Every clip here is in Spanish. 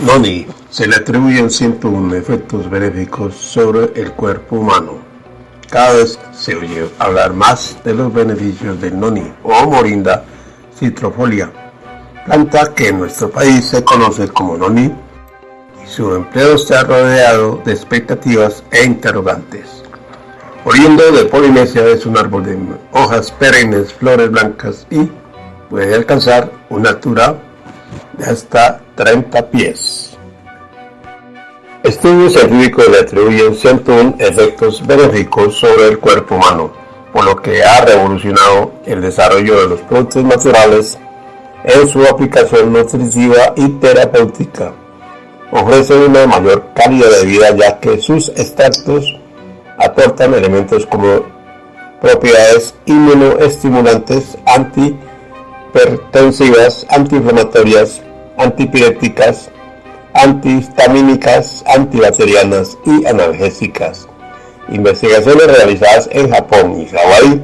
Noni se le atribuyen 101 efectos benéficos sobre el cuerpo humano. Cada vez se oye hablar más de los beneficios del noni o morinda citrofolia, planta que en nuestro país se conoce como noni y su empleo está rodeado de expectativas e interrogantes. Oriundo de Polinesia es un árbol de hojas perennes, flores blancas y puede alcanzar una altura de hasta 30 pies. Estudios científicos le atribuyen 101 efectos benéficos sobre el cuerpo humano, por lo que ha revolucionado el desarrollo de los productos naturales en su aplicación nutritiva y terapéutica. Ofrece una mayor calidad de vida ya que sus extractos aportan elementos como propiedades inmunoestimulantes, antihipertensivas, antiinflamatorias, antipiréticas, antihistamínicas, antibacterianas y analgésicas. Investigaciones realizadas en Japón y Hawái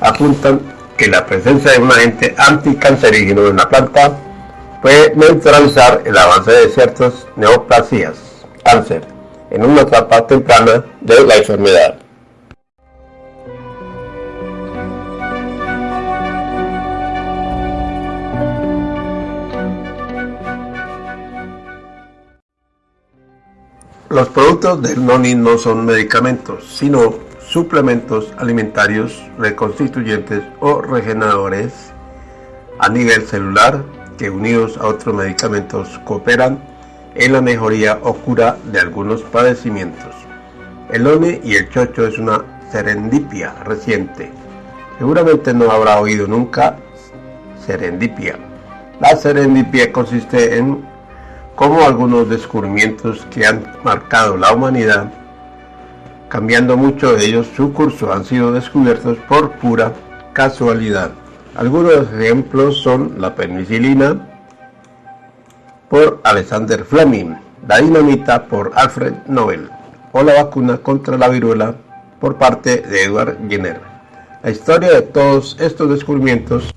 apuntan que la presencia de un agente anticancerígeno en la planta puede neutralizar el avance de ciertas neoplasias, cáncer, en una etapa temprana de la enfermedad. Los productos del noni no son medicamentos, sino suplementos alimentarios reconstituyentes o regeneradores a nivel celular que unidos a otros medicamentos cooperan en la mejoría o cura de algunos padecimientos. El noni y el chocho es una serendipia reciente. Seguramente no habrá oído nunca serendipia. La serendipia consiste en como algunos descubrimientos que han marcado la humanidad, cambiando mucho de ellos su curso, han sido descubiertos por pura casualidad. Algunos ejemplos son la penicilina por Alexander Fleming, la dinamita por Alfred Nobel o la vacuna contra la viruela por parte de Edward Jenner. La historia de todos estos descubrimientos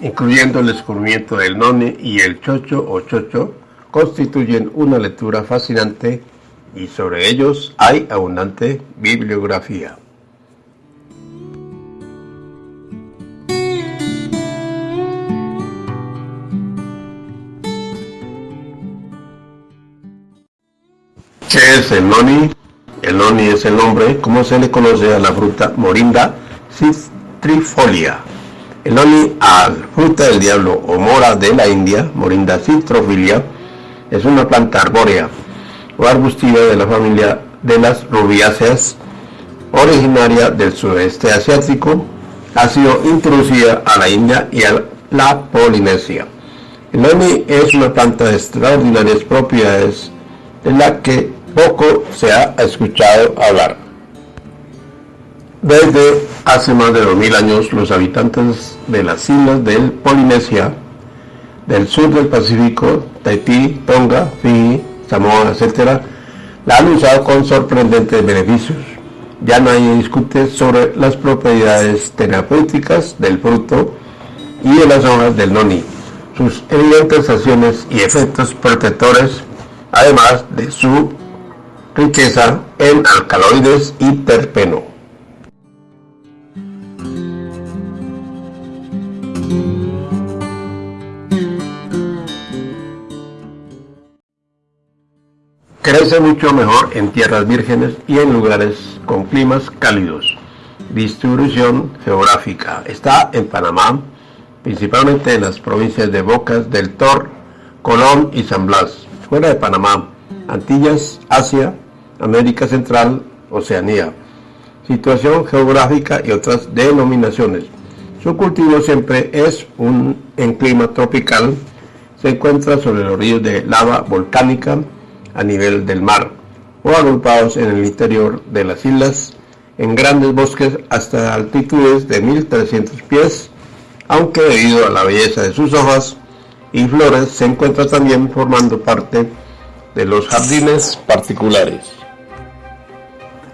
incluyendo el descubrimiento del noni y el chocho o chocho, constituyen una lectura fascinante y sobre ellos hay abundante bibliografía. ¿Qué es el noni? El noni es el nombre como se le conoce a la fruta morinda citrifolia el noni al fruta del diablo o mora de la India, Morinda citrofilia, es una planta arbórea o arbustiva de la familia de las rubiáceas, originaria del sudeste asiático, ha sido introducida a la India y a la Polinesia. El noni es una planta de extraordinarias propiedades de la que poco se ha escuchado hablar. Desde hace más de 2000 años, los habitantes de las islas del Polinesia, del sur del Pacífico, Tahití, Tonga, Fiji, Samoa, etc., la han usado con sorprendentes beneficios. Ya nadie discute sobre las propiedades terapéuticas del fruto y de las hojas del noni, sus evidentes acciones y efectos protectores, además de su riqueza en alcaloides y terpeno. Crece mucho mejor en tierras vírgenes y en lugares con climas cálidos. Distribución geográfica. Está en Panamá, principalmente en las provincias de Bocas del Tor, Colón y San Blas. Fuera de Panamá, Antillas, Asia, América Central, Oceanía. Situación geográfica y otras denominaciones. Su cultivo siempre es un, en clima tropical. Se encuentra sobre los ríos de lava volcánica, a nivel del mar o agrupados en el interior de las islas en grandes bosques hasta altitudes de 1300 pies, aunque debido a la belleza de sus hojas y flores se encuentra también formando parte de los jardines particulares.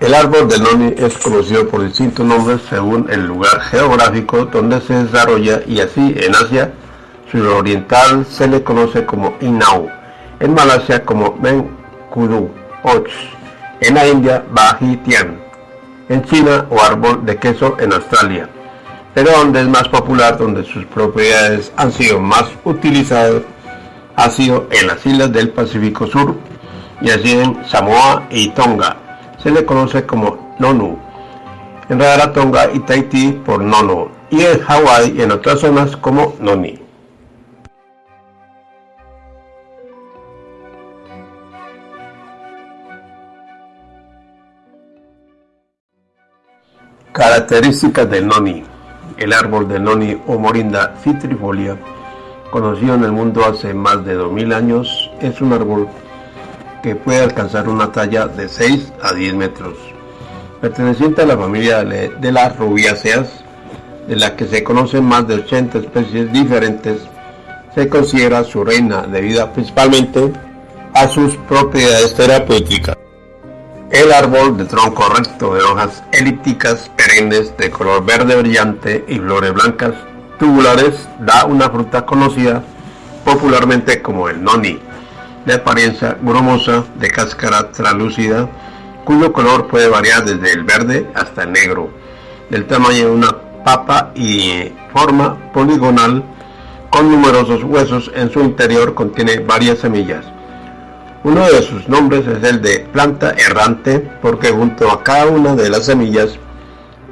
El árbol del noni es conocido por distintos nombres según el lugar geográfico donde se desarrolla y así en Asia suroriental se le conoce como Inau, en Malasia como Menkudu Och, en la India Bahitian, en China o árbol de queso en Australia, pero donde es más popular, donde sus propiedades han sido más utilizadas, ha sido en las islas del Pacífico Sur y así en Samoa y Tonga. Se le conoce como Nonu, en Rarotonga y Tahití por Nono y en Hawái y en otras zonas como Noni. Características del noni. El árbol de noni o morinda citrifolia, conocido en el mundo hace más de 2000 años, es un árbol que puede alcanzar una talla de 6 a 10 metros. Perteneciente a la familia de las rubiáceas, de la que se conocen más de 80 especies diferentes, se considera su reina debido principalmente a sus propiedades terapéuticas. El árbol de tronco recto de hojas elípticas perennes de color verde brillante y flores blancas tubulares da una fruta conocida popularmente como el noni, de apariencia grumosa, de cáscara translúcida, cuyo color puede variar desde el verde hasta el negro, del tamaño de una papa y forma poligonal con numerosos huesos en su interior contiene varias semillas. Uno de sus nombres es el de planta errante porque junto a cada una de las semillas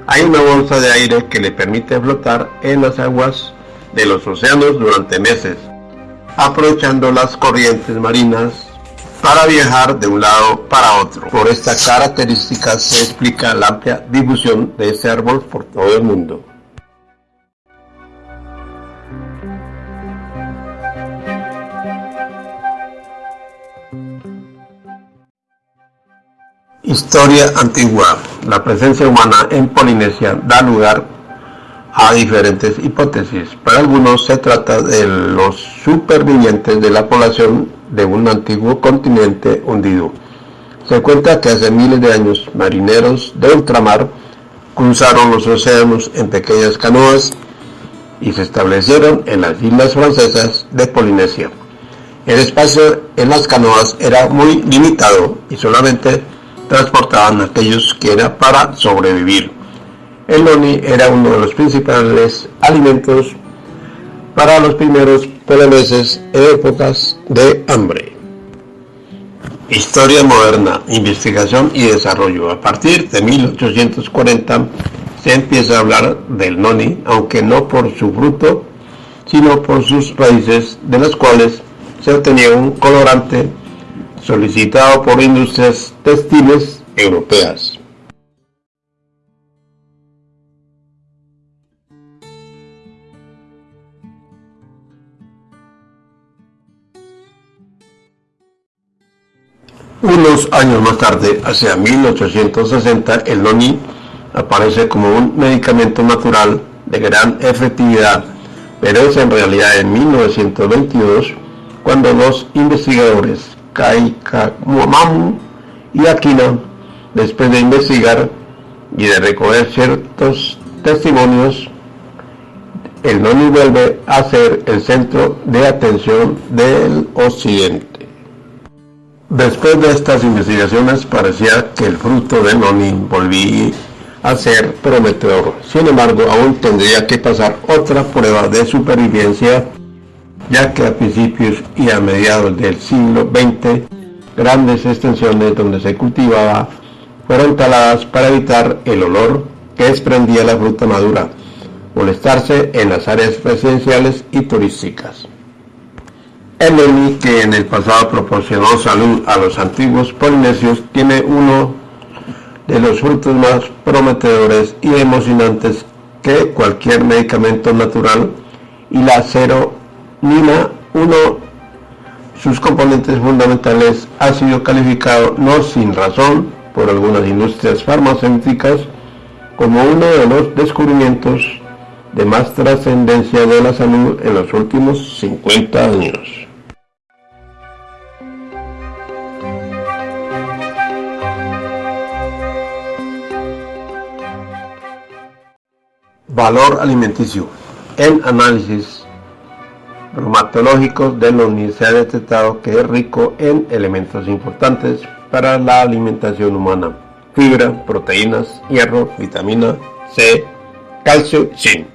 hay una bolsa de aire que le permite flotar en las aguas de los océanos durante meses, aprovechando las corrientes marinas para viajar de un lado para otro. Por esta característica se explica la amplia difusión de este árbol por todo el mundo. Historia antigua. La presencia humana en Polinesia da lugar a diferentes hipótesis. Para algunos se trata de los supervivientes de la población de un antiguo continente hundido. Se cuenta que hace miles de años marineros de ultramar cruzaron los océanos en pequeñas canoas y se establecieron en las islas francesas de Polinesia. El espacio en las canoas era muy limitado y solamente transportaban aquellos que era para sobrevivir. El noni era uno de los principales alimentos para los primeros poloneses en épocas de hambre. Historia moderna, investigación y desarrollo. A partir de 1840 se empieza a hablar del noni, aunque no por su fruto, sino por sus raíces, de las cuales se obtenía un colorante solicitado por industrias textiles europeas. Unos años más tarde, hacia 1860, el noni aparece como un medicamento natural de gran efectividad, pero es en realidad en 1922 cuando los investigadores Kaikamam y Aquino, después de investigar y de recoger ciertos testimonios, el Noni vuelve a ser el centro de atención del occidente. Después de estas investigaciones parecía que el fruto del Noni volvía a ser prometedor. Sin embargo, aún tendría que pasar otra prueba de supervivencia ya que a principios y a mediados del siglo XX grandes extensiones donde se cultivaba fueron taladas para evitar el olor que desprendía la fruta madura, molestarse en las áreas residenciales y turísticas. El Noni, que en el pasado proporcionó salud a los antiguos polinesios, tiene uno de los frutos más prometedores y emocionantes que cualquier medicamento natural y la cero Nina 1, sus componentes fundamentales, ha sido calificado no sin razón por algunas industrias farmacéuticas como uno de los descubrimientos de más trascendencia de la salud en los últimos 50 años. Valor alimenticio. En análisis bromatológicos del noni se ha detectado que es rico en elementos importantes para la alimentación humana. Fibra, proteínas, hierro, vitamina C, calcio, zinc.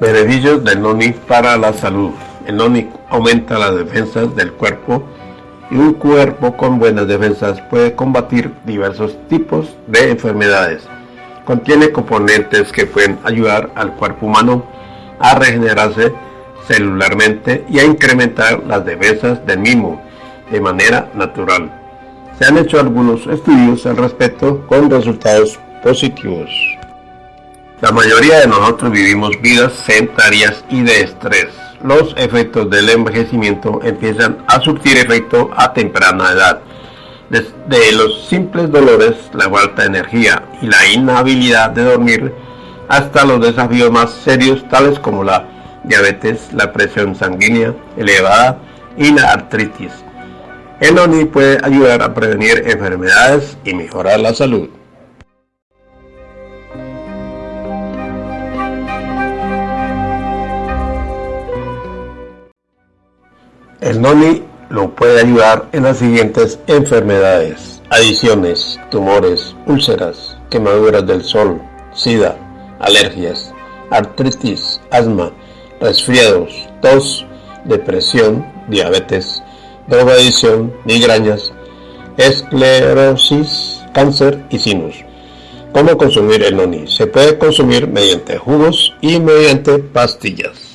Beneficios del noni para la salud. El noni aumenta las defensas del cuerpo y un cuerpo con buenas defensas puede combatir diversos tipos de enfermedades. Contiene componentes que pueden ayudar al cuerpo humano a regenerarse celularmente y a incrementar las defensas del mismo de manera natural. Se han hecho algunos estudios al respecto con resultados positivos. La mayoría de nosotros vivimos vidas sedentarias y de estrés los efectos del envejecimiento empiezan a surtir efecto a temprana edad. Desde los simples dolores, la falta de energía y la inhabilidad de dormir, hasta los desafíos más serios tales como la diabetes, la presión sanguínea elevada y la artritis. El ONI puede ayudar a prevenir enfermedades y mejorar la salud. El noni lo puede ayudar en las siguientes enfermedades, adiciones, tumores, úlceras, quemaduras del sol, sida, alergias, artritis, asma, resfriados, tos, depresión, diabetes, drogadicción, migrañas, esclerosis, cáncer y sinus. ¿Cómo consumir el noni? Se puede consumir mediante jugos y mediante pastillas.